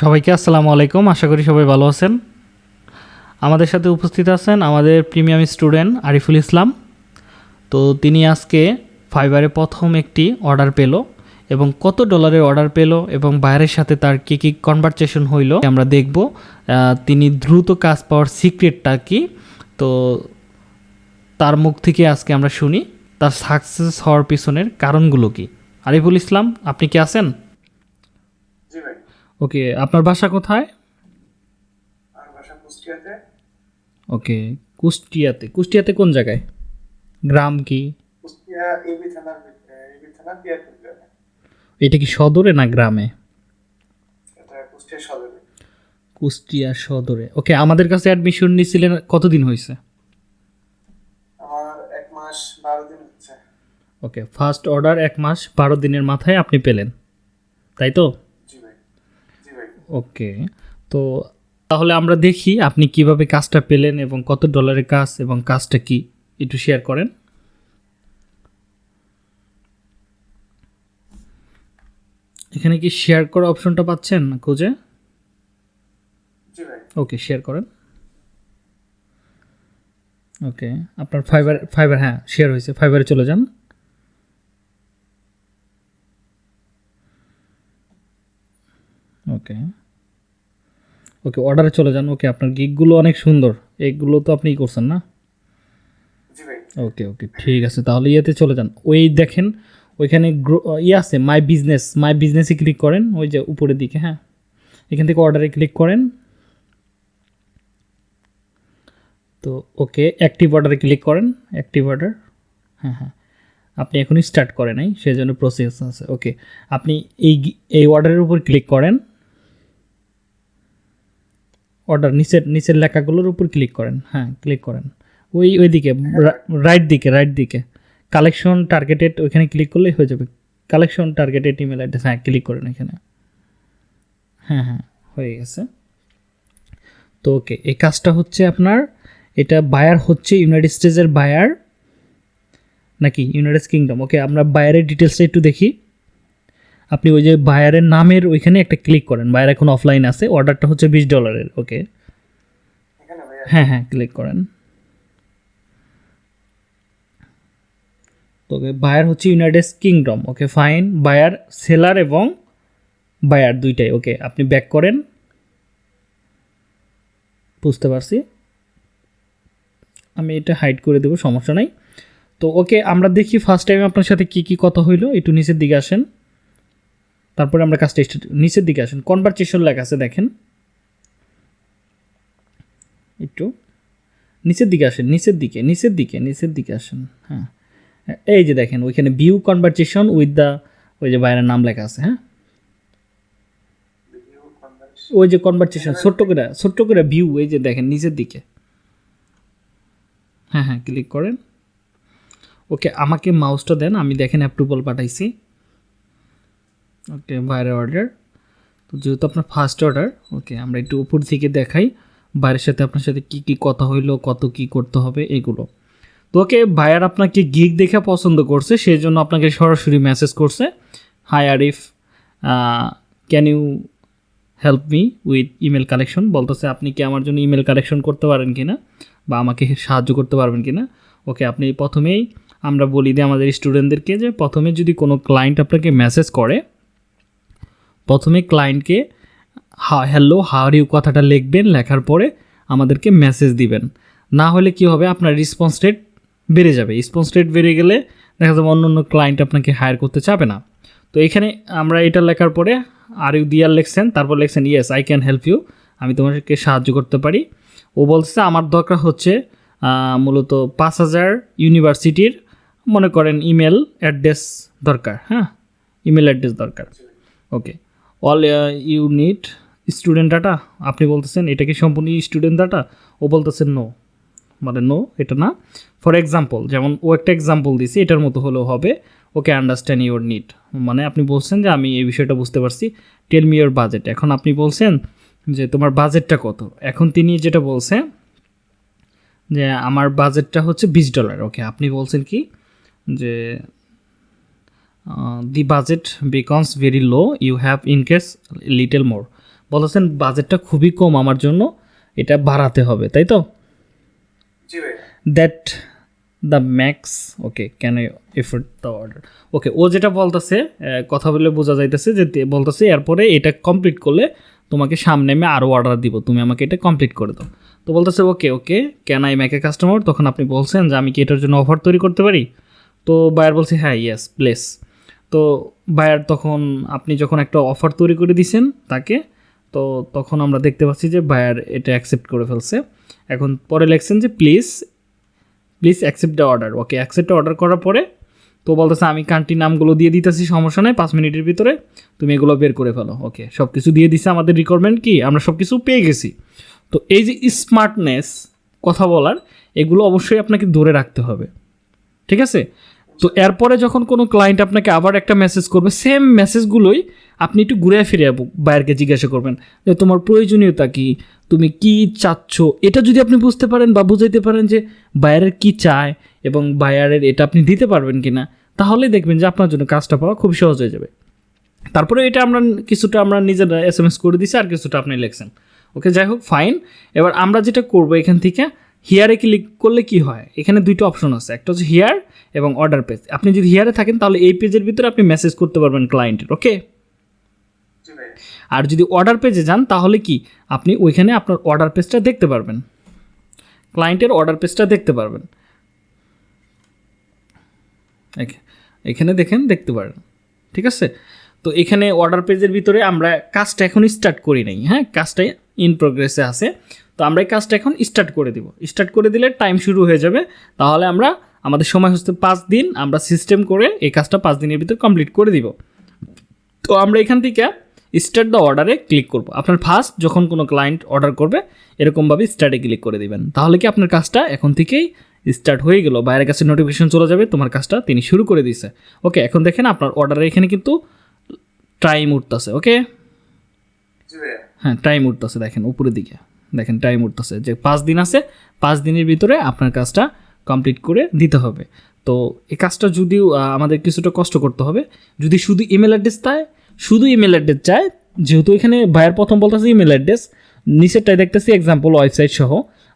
সবাইকে আসসালামু আলাইকুম। আশা করি সবাই ভালো আছেন। আমাদের সাথে উপস্থিত আছেন আমাদের প্রিমিয়াম স্টুডেন্ট আরিফুল ইসলাম। তো তিনি আজকে ফাইবারে প্রথম একটি অর্ডার পেল এবং কত ডলারের অর্ডার পেল এবং বাইরের সাথে তার কী কী কনভারসেশন হইল আমরা দেখব। তিনি দ্রুত কাজ পাওয়ার সিক্রেটটা কি? তো তার মুখ থেকে আজকে আমরা শুনি, তার সাকসেস হওয়ার পিছনের কারণগুলো কি? আরিফুল ইসলাম, আপনি কি আছেন? ওকে আপনার বাসা কোথায়? কুষ্টিয়াতে। ওকে কুষ্টিয়াতে। কুষ্টিয়াতে কোন জায়গায়? গ্রাম কি? এটা কি সদরে না গ্রামে? কুষ্টিয়া সদরে। কুষ্টিয়া সদরে। ওকে আমাদের কাছে অ্যাডমিশন নিয়েছিলেন কতদিন হয়েছে? আমার এক মাস বারো দিন ওকে ফার্স্ট অর্ডার এক মাস বারো দিনের মাথায় আপনি পেলেন। তাই তো? ওকে, তো তাহলে আমরা দেখি আপনি কীভাবে কাজটা পেলেন এবং কত ডলারের কাজ এবং কাজটা কি? একটু শেয়ার করেন। এখানে কি শেয়ার করা অপশনটা পাচ্ছেন খুঁজে? ওকে শেয়ার করেন। ওকে, আপনার ফাইবার ফাইবার হ্যাঁ শেয়ার হয়েছে ফাইবারে চলে যান ওকে ওকে অর্ডারে চলে যান। ওকে আপনার গিকগুলো অনেক সুন্দর। এগুলো তো আপনিই করছেন না? ওকে ওকে ঠিক আছে। তাহলে ইয়েতে চলে যান। ওই দেখেন ওইখানে গ্রো ইয়ে আছে মাই বিজনেস মাই বিজনেসে ক্লিক করেন। ওই যে উপরের দিকে হ্যাঁ। এখান থেকে অর্ডারে ক্লিক করেন। তো ওকে অ্যাক্টিভ অর্ডারে ক্লিক করেন। অ্যাক্টিভ অর্ডার হ্যাঁ হ্যাঁ। আপনি এখনই স্টার্ট করেন নাই সেই জন্য প্রসেস আছে। ওকে আপনি এই এই অর্ডারের উপর ক্লিক করেন। অর্ডার নিচের নিচের লেখাগুলোর উপর ক্লিক করেন। হ্যাঁ ক্লিক করেন। ওই ওই দিকে রাইট দিকে রাইট দিকে। কালেকশন টার্গেটেড ওইখানে ক্লিক করলেই হয়ে যাবে। কালেকশন টার্গেটেড ইমেল অ্যাড্রেস হ্যাঁ ক্লিক করেন এখানে। হ্যাঁ হ্যাঁ হয়ে গেছে। তো ওকে, এই কাজটা হচ্ছে আপনার, এটা বায়ার হচ্ছে ইউনাইটেড স্টেটসের বায়ার নাকি ইউনাইটেড কিংডম ওকে, আমরা বায়ারের ডিটেলসটা একটু দেখি। আপনি ওই যে বায়ারের নামের ওইখানে একটা ক্লিক করেন। বায়ার এখন অফলাইন আছে অর্ডারটা হচ্ছে বিশ ডলারের ওকে হ্যাঁ হ্যাঁ ক্লিক করেন। তো বায়ার হচ্ছে United Kingdom okay fine buyer seller এবং বায়ার দুইটাই ওকে আপনি ব্যাক করেন। বুঝতে পারছি? আমি এটা হাইড করে দেবো সমস্যা নাই। তো ওকে আমরা দেখি ফার্স্ট টাইম আপনার সাথে কি কি কথা হইল একটু নিচের দিকে আসেন। তারপরে আমরা কাজটা নিচের দিকে আসেন কনভারসেশন লেখা আছে, দেখেন। একটু, নিচের দিকে আসেন, নিচের দিকে নিচের দিকে নিচের দিকে আসেন হ্যাঁ। এই যে দেখেন, ওইখানে ভিউ কনভারসেশন উইথ দ্য ওই যে বাইরের নাম লেখা আছে হ্যাঁ। ওই যে কনভারসেশন ছোট্ট করে ছোট্ট করে ভিউ এই যে দেখেন, নিচের দিকে। হ্যাঁ হ্যাঁ ক্লিক করেন। ওকে, আমাকে মাউসটা দেন, আমি দেখেন অ্যাপ্রুভাল পাঠাইছি। ওকে বাইরের অর্ডার তো যেহেতু আপনার ফার্স্ট অর্ডার ওকে আমরা একটু উপর থেকে দেখাই, বাইরের সাথে আপনার সাথে কি কি কথা হইল, কত কি করতে হবে, এগুলো। তো ওকে ভাইয়ার আপনাকে গিগ দেখে পছন্দ করছে সেই জন্য আপনাকে সরাসরি মেসেজ করছে hi Arif can you help me with email collection বলতেছে, আপনি কি আমার জন্য ইমেল কালেকশন করতে পারেন কি না বা আমাকে সাহায্য করতে পারবেন কি না ওকে আপনি প্রথমেই আমরা বলি দিই আমাদের স্টুডেন্টদেরকে যে প্রথমে যদি কোনো ক্লায়েন্ট আপনাকে মেসেজ করে প্রথমে ক্লায়েন্টকে হা হ্যালো হার ইউ কথাটা লিখবেন, লেখার পরে আমাদেরকে মেসেজ দিবেন। না হলে কি হবে? আপনার রেসপন্স রেট বেড়ে যাবে। রেসপন্স রেট বেড়ে গেলে দেখা যাবে অন্য অন্য ক্লায়েন্ট আপনাকে হায়ার করতে চাবে না। তো এখানে আমরা এটা লেখার পরে আর ইউ দিয়ার লিখছেন। তারপর লিখছেন yes I can help you আমি তোমাকে সাহায্য করতে পারি। ও বলছে আমার দরকার হচ্ছে মূলত পাঁচ হাজার ইউনিভার্সিটির, মনে করেন ইমেল অ্যাড্রেস দরকার। হ্যাঁ ইমেল অ্যাড্রেস দরকার। Okay all you need student data আপনি বলতেছেন, এটা কি সম্পূর্ণ স্টুডেন্ট ডাটা ও বলতেছেন নো মানে নো এটা না। ফর এক্সাম্পল যেমন ও একটা এক্সাম্পল দিছি এটার মতো হলেও হবে। ওকে আন্ডারস্ট্যান্ড ইউর নিড মানে আপনি বলছেন যে, আমি এই বিষয়টা বুঝতে পারছি। টেল মি ইউর বাজেট এখন আপনি বলছেন যে, তোমার বাজেটটা কত? এখন তিনি যেটা বলছে, যে, আমার বাজেটটা হচ্ছে বিশ ডলার। ওকে, আপনি বলছেন কি? যে the budget becomes very low. You have in case little more. বলতেছেন বাজেটটা খুবই কম আমার জন্য। এটা বাড়াতে হবে তাই তো? That the max okay can I afford the order okay ও যেটা বলতেছে কথা বলে বোঝা যাইতেছে যে বলতেছে এরপরে এটা কমপ্লিট করলে তোমাকে সামনে আমি আরও অর্ডার দিব। তুমি আমাকে এটা কমপ্লিট করে দাও। তো বলতেছে okay okay can I make a customer তখন আপনি বলছেন যে আমি কি এটার জন্য অফার তৈরি করতে পারি? তো বায়ার বলছে হ্যাঁ ইয়েস প্লেস তো বায়ার তখন আপনি যখন একটা অফার তৈরি করে দিছেন তাকে, তো তখন আমরা দেখতে পাচ্ছি যে বায়ার এটা অ্যাকসেপ্ট করে ফেলছে। এখন পরে লেখছেন যে please please accept the order okay accept order করার পরে তো বলতেছে, আমি কান্ট্রি নামগুলো দিয়ে দিতেছি, সমস্যা নেই, পাঁচ মিনিটের ভিতরে তুমি এগুলো বের করে ফেলো ওকে সব কিছু দিয়ে দিছে আমাদের রিকোয়ারমেন্ট কি? আমরা সব কিছু পেয়ে গেছি। তো এই যে স্মার্টনেস কথা বলার, এগুলো অবশ্যই আপনাকে ধরে রাখতে হবে, ঠিক আছে? তো এরপরে যখন কোনো ক্লায়েন্ট আপনাকে আবার একটা মেসেজ করবে সেম মেসেজগুলোই আপনি একটু ঘুরে ফিরে বায়ারকে জিজ্ঞাসা করবেন যে, তোমার প্রয়োজনীয়তা কি? তুমি কি চাচ্ছ? এটা যদি আপনি বুঝতে পারেন বা বুঝাইতে পারেন যে, বায়ারের কি চায় এবং বায়ারের এটা আপনি দিতে পারবেন কি না তাহলে দেখবেন যে আপনার জন্য কাজটা পাওয়া খুব সহজ হয়ে যাবে। তারপরে এটা আমরা কিছুটা আমরা নিজেরা এস এম এস করে দিছি আর কিছুটা আপনি লিখছেন। ওকে, যাই হোক ফাইন এবার আমরা যেটা করব এখান থেকে হিয়ারে ক্লিক করলে কি হয়? এখানে দুইটা অপশন আছে। একটা হচ্ছে হিয়ার এবং অর্ডার পেজ আপনি যদি হিয়ারে থাকেন, তাহলে এই পেজের ভিতরে আপনি মেসেজ করতে পারবেন ক্লায়েন্টের ওকে আর যদি অর্ডার পেজে যান, তাহলে কি? আপনি ওইখানে আপনার অর্ডার পেজটা দেখতে পারবেন। ক্লায়েন্টের অর্ডার পেজটা দেখতে পারবেন। এখানে দেখেন, দেখতে পারেন ঠিক আছে? তো এখানে অর্ডার পেজের ভিতরে আমরা কাজটা এখন স্টার্ট করি নাই। হ্যাঁ কাজটা ইন প্রোগ্রেসে আছে। তো আমরা এই কাজটা এখন স্টার্ট করে দিব। স্টার্ট করে দিলে টাইম শুরু হয়ে যাবে। তাহলে আমরা আমাদের সময় হচ্ছে পাঁচ দিন আমরা সিস্টেম করে এই কাজটা পাঁচ দিনের ভিতরে কমপ্লিট করে দিব। তো আমরা এখান থেকে স্টার্ট দ্য অর্ডারে ক্লিক করব। আপনার ফার্স্ট যখন কোনো ক্লায়েন্ট অর্ডার করবে এরকমভাবে স্টার্টে ক্লিক করে দিবেন। তাহলে কি আপনার কাজটা এখন থেকেই স্টার্ট হয়ে গেল? বাইরের কাছে নোটিফিকেশন চলে যাবে তোমার কাজটা তিনি শুরু করে দিয়েছে। ওকে এখন দেখেন আপনার অর্ডারে এখানে কিন্তু টাইম উঠতেছে ওকে হ্যাঁ টাইম উঠতেছে দেখেন উপরের দিকে। দেখেন টাইম উঠতেছে। যে পাঁচ দিন আছে, পাঁচ দিনের ভিতরে আপনার কাজটা কমপ্লিট করে দিতে হবে। তো এই কাজটা যদিও আমাদের কিছুটা কষ্ট করতে হবে, যদি শুধু ইমেল অ্যাড্রেস চায়, শুধু ইমেল অ্যাড্রেস চায়, যেহেতু এখানে ভাইয়ের প্রথম বলতেছে ইমেল অ্যাড্রেস নিচেরটাই দেখতেছি এক্সাম্পল ওয়েবসাইট সহ,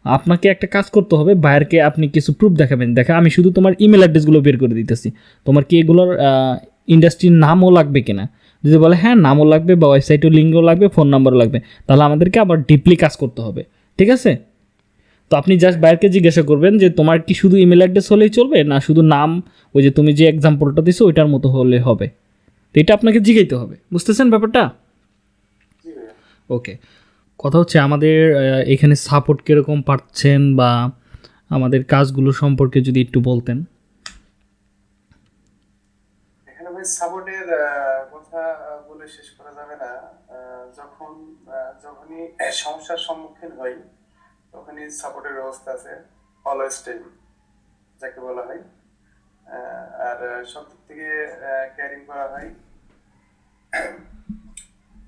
আপনাকে একটা কাজ করতে হবে বায়ারকে আপনি কিছু প্রুফ দেখাবেন। দেখা আমি শুধু তোমার ইমেল অ্যাড্রেসগুলো বের করে দিতেছি। তোমার কি এগুলোর ইন্ডাস্ট্রির নামও লাগবে কিনা? যদি বলে হ্যাঁ নামও লাগবে বা ওয়েবসাইটও লিঙ্কও লাগবে ফোন নাম্বারও লাগবে, তাহলে আমাদেরকে আবার ডিপলি কাজ করতে হবে। ঠিক আছে? তো আপনি জাস্ট বাইরকে জিজ্ঞাসা করবেন যে, তোমার কি শুধু ইমেল অ্যাড্রেস হলেই চলবে, না শুধু নাম, ওই যে তুমি যে এক্সাম্পলটা দিছো, ওইটার মতো হলে হবে? তো এটা আপনাকে জিগাইতে হবে। বুঝতেছেন ব্যাপারটা? ওকে কথা হচ্ছে আমাদের এখানে সাপোর্ট কীরকম পাচ্ছেন বা আমাদের কাজগুলো সম্পর্কে যদি একটু বলতেন। এখানে সাপোর্টের বলে শেষ করা যাবে না। যখন যখনই সমস্যার সম্মুখীন হই, তখনই সাপোর্টের ব্যবস্থা আছে অলওয়েজ টাইম যাকে বলা হয়। আর সব দিক থেকে ক্যারিং করা হয়।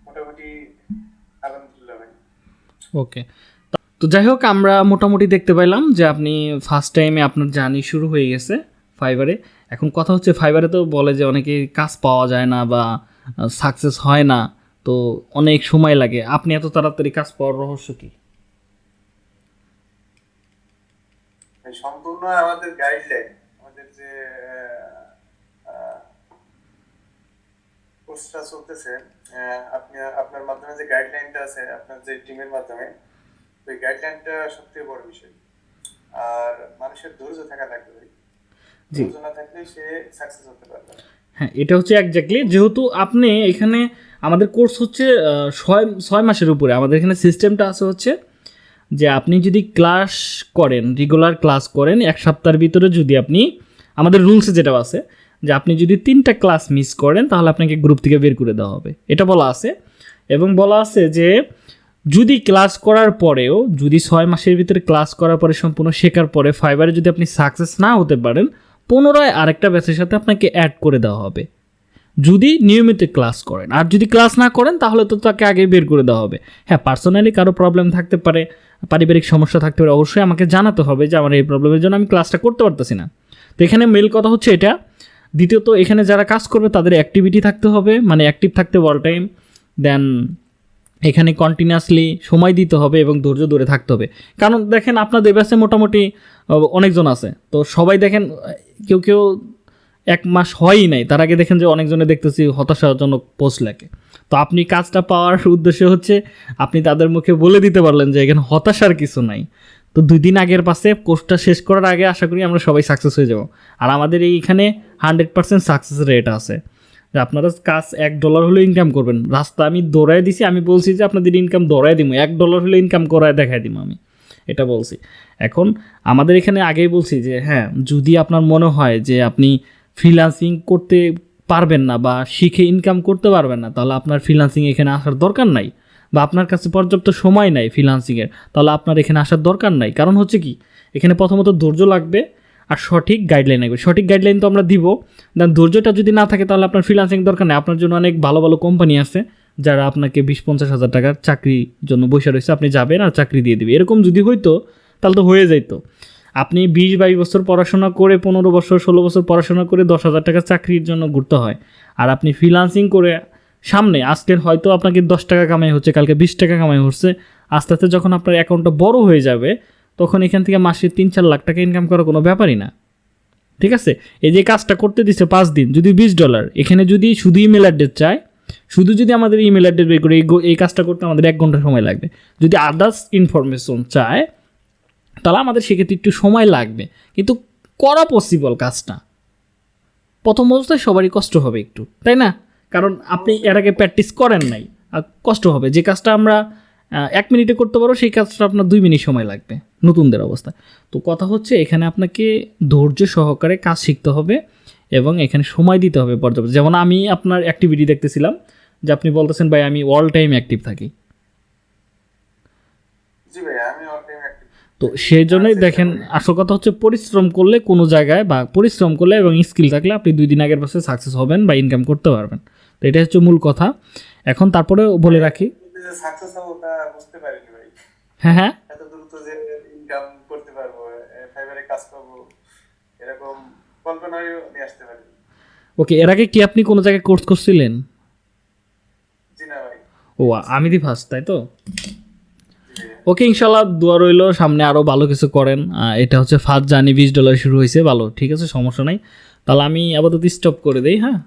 মোটামুটি আলহামদুলিল্লাহ ভাই। ওকে তো যাই হোক, আমরা মোটামুটি দেখতে পাইলাম যে আপনি ফার্স্ট টাইমে আপনার জার্নি শুরু হয়ে গেছে ফাইবারে এখন কথা হচ্ছে ফাইবারে তো বলে যে অনেকে কাজ পাওয়া যায় না বা সাকসেস হয় না তো অনেক সময় লাগে আপনি এত তাড়াতাড়ি কাজ পাওয়ার রহস্য কি সম্পূর্ণ আমাদের গাইডলাইন আমাদের যে কোর্সটা চলতেছে আপনি আপনার মাধ্যমে যে গাইডলাইনটা আছে আপনার যে টিমের মাধ্যমে ওই গাইডলাইনটা সবথেকে বড় বিষয় আর মানুষের ধৈর্য থাকা লাগবে। ধৈর্য না থাকলে সে সাকসেস হতে পারবে। হ্যাঁ এটা হচ্ছে একজাক্টলি যেহেতু আপনি এখানে আমাদের কোর্স হচ্ছে ছয় ছয় মাসের উপরে। আমাদের এখানে সিস্টেমটা আছে হচ্ছে যে আপনি যদি ক্লাস করেন রেগুলার ক্লাস করেন, এক সপ্তাহের ভিতরে যদি আপনি, আমাদের রুলসে যেটা আছে, যে আপনি যদি তিনটা ক্লাস মিস করেন, তাহলে আপনাকে গ্রুপ থেকে বের করে দেওয়া হবে। এটা বলা আছে। এবং বলা আছে যে যদি ক্লাস করার পরেও, যদি ছয় মাসের ভিতরে ক্লাস করার পরে সম্পূর্ণ শেখার পরে ফাইবারে যদি আপনি সাকসেস না হতে পারেন পুনরায় আরেকটা ব্যাচের সাথে আপনাকে অ্যাড করে দেওয়া হবে। যদি নিয়মিত ক্লাস করেন। আর যদি ক্লাস না করেন, তাহলে তো তাকে আগে বের করে দেওয়া হবে। হ্যাঁ পার্সোনালি কারও প্রবলেম থাকতে পারে, পারিবারিক সমস্যা থাকতে পারে, অবশ্যই আমাকে জানাতে হবে যে আমার এই প্রবলেমের জন্য আমি ক্লাসটা করতে পারতেছি না। তো এখানে মেল কথা হচ্ছে এটা। দ্বিতীয়ত, এখানে যারা কাজ করবে, তাদের অ্যাক্টিভিটি থাকতে হবে মানে অ্যাক্টিভ থাকতে হবে অল টাইম দেন এখানে কন্টিনিউয়াসলি সময় দিতে হবে এবং ধৈর্য ধরে থাকতে হবে। কারণ দেখেন আপনাদের ব্যাসে মোটামুটি অনেকজন আছে। তো সবাই দেখেন, কেউ কেউ এক মাস হয়ই নাই। তার আগে দেখেন যে অনেকজনে দেখতেছি হতাশাজনক পোস্ট লেখে। তো আপনি কাজটা পাওয়ার উদ্দেশ্য হচ্ছে, আপনি তাদের মুখে বলে দিতে পারলেন যে এখানে হতাশার কিছু নাই। তো দুই দিন আগের পাশে কোর্সটা শেষ করার আগে আশা করি আমরা সবাই সাকসেস হয়ে যাব। আর আমাদের এইখানে হান্ড্রেড পার্সেন্ট সাকসেস রেট আছে। যে আপনারা কাজ এক ডলার হলে ইনকাম করবেন। রাস্তা আমি দৌড়ায় দিছি, আমি বলছি যে আপনাদের ইনকাম দৌড়ায় দিব এক ডলার হলে ইনকাম করায় দেখাই দিব আমি। এটা বলছি। এখন আমাদের এখানে আগেই বলছি যে হ্যাঁ যদি আপনার মনে হয় যে আপনি ফ্রিলান্সিং করতে পারবেন না বা শিখে ইনকাম করতে পারবেন না, তাহলে আপনার ফ্রিলান্সিং এখানে আসার দরকার নাই। বা আপনার কাছে পর্যাপ্ত সময় নাই ফ্রিলান্সিংয়ের তাহলে আপনার এখানে আসার দরকার নাই। কারণ হচ্ছে কি, এখানে প্রথমত ধৈর্য লাগবে আর সঠিক গাইডলাইন লাগবে সঠিক গাইডলাইন তো আমরা দিব। দেন ধৈর্যটা যদি না থাকে, তাহলে আপনার ফ্রিলান্সিং দরকার নেই। আপনার জন্য অনেক ভালো ভালো কোম্পানি আছে, যারা আপনাকে বিশ পঞ্চাশ হাজার টাকার চাকরির জন্য বসে রয়েছে। আপনি যাবেন আর চাকরি দিয়ে দেবে। এরকম যদি হইতো, তাহলে তো হয়ে যাইতো। আপনি বিশ বাইশ বছর পড়াশোনা করে, পনেরো বছর, ষোলো বছর পড়াশোনা করে দশ হাজার টাকা চাকরির জন্য ঘুরতে হয়। আর আপনি ফ্রিলান্সিং করে সামনে, আজকের হয়তো আপনাকে দশ টাকা কামাই হচ্ছে, কালকে বিশ টাকা কামাই হচ্ছে। আস্তে আস্তে যখন আপনার অ্যাকাউন্টটা বড় হয়ে যাবে তখন এখান থেকে মাসে তিন চার লাখ টাকা ইনকাম করা কোনো ব্যাপারই না। ঠিক আছে? এই যে কাজটা করতে দিচ্ছে পাঁচ দিন, যদি বিশ ডলার এখানে যদি শুধু ইমেল অ্যাড্রেস চায়, শুধু যদি আমাদের ইমেল অ্যাড্রেস বের করে এই কাজটা করতে আমাদের এক ঘণ্টা সময় লাগবে। যদি আদার্স ইনফরমেশন চায়, তাহলে আমাদের সেক্ষেত্রে একটু সময় লাগবে। কিন্তু করা পসিবল কাজটা। প্রথম অবস্থায় সবারই কষ্ট হবে একটু, তাই না? কারণ আপনি এর আগে প্র্যাকটিস করেন নাই, আর কষ্ট হবে। যে কাজটা আমরা এক মিনিটে করতে পারো সেই কাজটা আপনার দুই মিনিট সময় লাগবে। নতুনদের অবস্থা। তো কথা হচ্ছে এখানে আপনাকে ধৈর্য সহকারে কাজ শিখতে হবে এবং এখানে সময় দিতে হবে পর্যাপ্ত। যেমন আমি আপনার অ্যাক্টিভিটি দেখতেছিলাম যে আপনি বলতেছেন ভাই আমি অল টাইম অ্যাক্টিভ থাকি। তো সেই জন্যই দেখেন আসল কথা হচ্ছে পরিশ্রম করলে কোনো জায়গায় বা পরিশ্রম করলে এবং স্কিল থাকলে আপনি দুই দিন আগের পাশে সাকসেস হবেন বা ইনকাম করতে পারবেন। তো এটা হচ্ছে মূল কথা। এখন তারপরে বলে রাখি। হ্যাঁ হ্যাঁ এত দ্রুত যে ইনকাম করতে পারব ফাইবারে কাজ পাবো এরকম নিয়ে আসতে পারি ওকে এর আগে কি আপনি কোনো জায়গায় কোর্স করছিলেন? জি না ভাই। ও আমি দি ফার্স্ট তাই তো? ওকে ইনশাল্লাহ দোয়া রইল সামনে আরও ভালো কিছু করেন। এটা হচ্ছে ফার্স্ট জানি বিশ ডলার শুরু হয়েছে ভালো ঠিক আছে সমস্যা নাই। তাহলে আমি আপাতত স্টপ করে দিই হ্যাঁ?